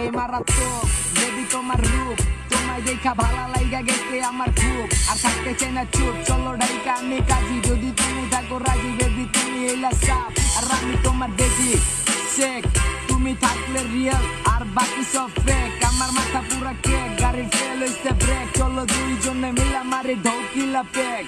এই মারাত্মক দেবী তোমার রূপ। তোমায় দেখা ভালো লাইগা গেছে আমার খুব। আর থাকতে চাই না চুপ, চলো ডাইকা আমি কাজী। যদি তুমি থাকো রাজি, বেবি তুমি এলা সাপ আর আমি তোমার বেবি শেখ তুমি থাকলে রিয়েল আর বাকি সব ফেক আমার মাথা পুরা কেক গাড়ির ফেল হইছে ব্রেক চলো দুইজনে মিলা মারি ঢৌকিলা পেক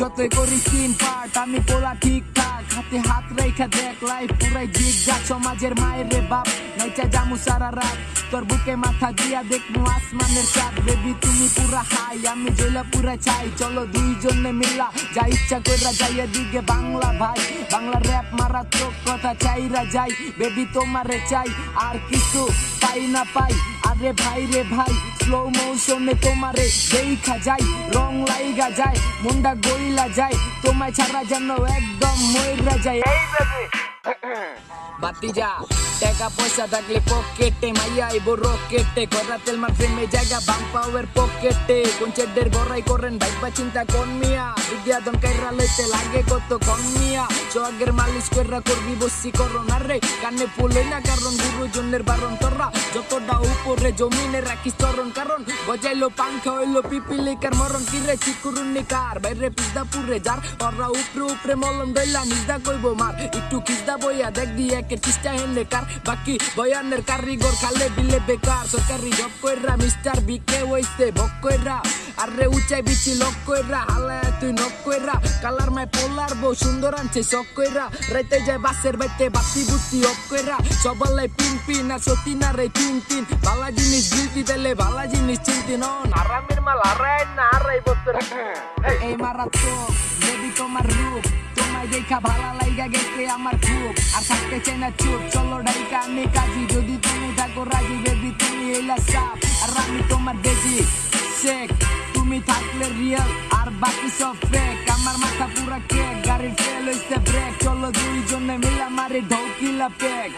যতই করি তিন পার্ট আমি পোলা ঠিকঠাক হাতে হাত রেখা দেখ লাইফ পুরাই জিজ্ঞা সমাজের মায়ের রে বাপ। নাইচা জামু সারা রাত, তোর বুকে মাথা দিয়া দেখব আসমানের চাঁদ। বেবি তুমি পুরা হাই আমি জইলা পুরা চাই চলো দুইজনে মিলা, যা ইচ্ছা কইরা যাইয়া দিকে বাংলা ভাই। বাংলা র্যাপ মারা চোখ কথা চাইরা যাই। বেবি তোমারে চাই, আর কিছু পাই না পাই। আরে ভাই রে ভাই স্লো মৌসুমে তোমারে দেখা যায়, রং লাইগা যায়, মুন্ডা গইলা যায়, তোমায় ছাড়া যেন একদম মইরা যায়। এই বাতিজা টাকা পয়সা থাকলে পকেটে মাইয়া আইবো রকেটে করা তেল মার ফ্রেমে জায়গা বাম পাওয়ার পকেটে কোন চেডের গড়াই করেন ভাইবা চিন্তা কোন মিয়া বিদ্যা দন কাইরা লইতে লাগে কত কম মিয়া সোয়াগের মালিশ কইরা করবি বসি করোনা রে কানে ফুল না কারণ গুরুজনের বারণ তোরা যতটা উপরে জমিনে রাখিস চরণ কারণ গজাইলো পাংখা হইল পিপিলিকার মরণ কিরে চিকুরুন্নি কার বাইরে পিজদা পুরে যার ওরা উপরে উপরে মলম দইলা নিজদা কইব মার একটু কিজদা বইয়া দেখ দিয়ে একের চেষ্টা হেনে কার বাকি বয়ানের কারিগর খালে বিলে বেকার। সরকারি জব কইরা মিস্টার বিকে হইছে বক কইরা। আরে উচাই বিচি লক কইরা হালায় তুই নক কইরা। কালার মাই পোলার বউ সুন্দর আনছে শখ কইরা। রাইতে যায় বাসের বাইতে বাতি বুতি অফ কইরা। সবালাই পিন পিন আর সতী না রে তিন তিন। ভালা জিনিস গিলতি দিলে ভালা জিনিস চিনতি নন আরামের মাল আরাই না আরাই বছর এই মারাত্মক দেবী তোমার রূপ দেখা ভালো লাইগা গেছে আমার খুব। আর থাকতে চাই না চুপ, চলো ডাইকা, আমি কাজী। যদি তুমি থাকো রাজি বেবি তুমি এলা সাপ আর আমি তোমার বেজি শেখ তুমি থাকলে রিয়েল আর বাকি সব ফেক আমার মাথা পুরা কেক গাড়ির ফেল হইছে ব্রেক চলো দুইজনে মিলা মারি ঢৌকিলা পেক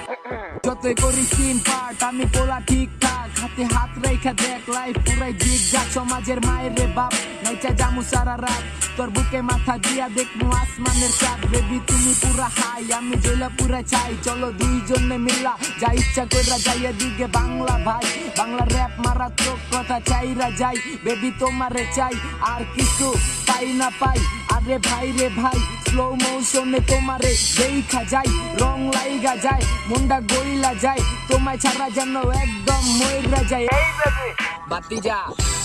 যতই করি তিন পার্ট আমি পোলা ঠিকঠাক হাতে হাত রেখা দেখ লাইফ পুরাই জিজ্ঞা সমাজের মায়ের রে বাপ। নাইচা জামু সারা রাত তোর বুকে মাথা দিয়া দেখব আসমানের চাঁদ। বেবি তুমি পুরা হাই আমি জইলা পুরা চাই। চলো দুইজনে মিলা, যা ইচ্ছা কইরা যাইয়া দিকে বাংলা ভাই। বাংলা র্যাপ মারা চোখ কথা চাইরা যাই। বেবি তোমারে চাই, আর কিছু পাই না পাই। আরে ভাই রে ভাই স্লো মোশনে তোমারে দেখা যাই রং লাইগা যায়, মুন্ডা গইলা যায়। তোমায় ছাড়া যেন একদম মইরা যায়। এই বেবি বাতিজা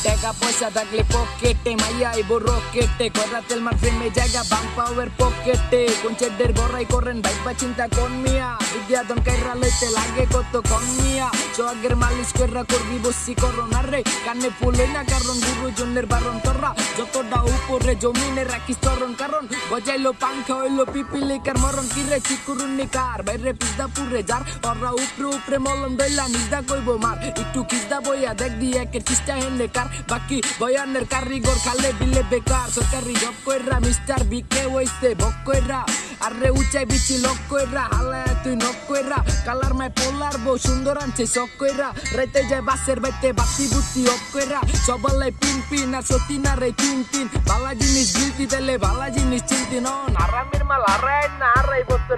টাকা পয়সা থাকলে পকেটে মাইয়া আইবো রকেটে করা তেল মার ফ্রেমে জায়গা বাম পাওয়ার পকেটে কোন চেডের গড়াই করেন ভাইবা চিন্তা কোন মিয়া বিদ্যা দন কাইরা লইতে লাগে কত কম মিয়া সোয়াগের মালিশ কইরা করবি বসি করোনা রে কানে ফুল না কারণ গুরুজনের বারণ তোরা যতটা উপরে জমিনে রাখিস চরণ কারণ গজাইলো পাংখা হইল পিপিলিকার মরণ কিরে চিকুরুন্নি কার বাইরে পিজদা পুরে যার ওরা উপরে উপরে মলম দইলা নিজদা কইব মার একটু কিজদা বইয়া দেখ দিয়ে একের চেষ্টা হেনে কার বাকি বয়ানের কারিগর খালে বিলে বেকার সরকারি জব কইরা মিস্টার বিকে হইছে বক কইরা আরে উচাই বিচি লক কইরা হালায় তুই নক কইরা কালার মাই পোলার বউ সুন্দর আনছে শখ কইরা রাইতে যায় বাসের বাইতে বাতি বুতি অফ কইরা সবালাই পিন পিন আর সতী না রে তিন তিন ভালা জিনিস গিলতি দিলে ভালা জিনিস চিনতি নন আরামের মাল আরাই না আরাই বছর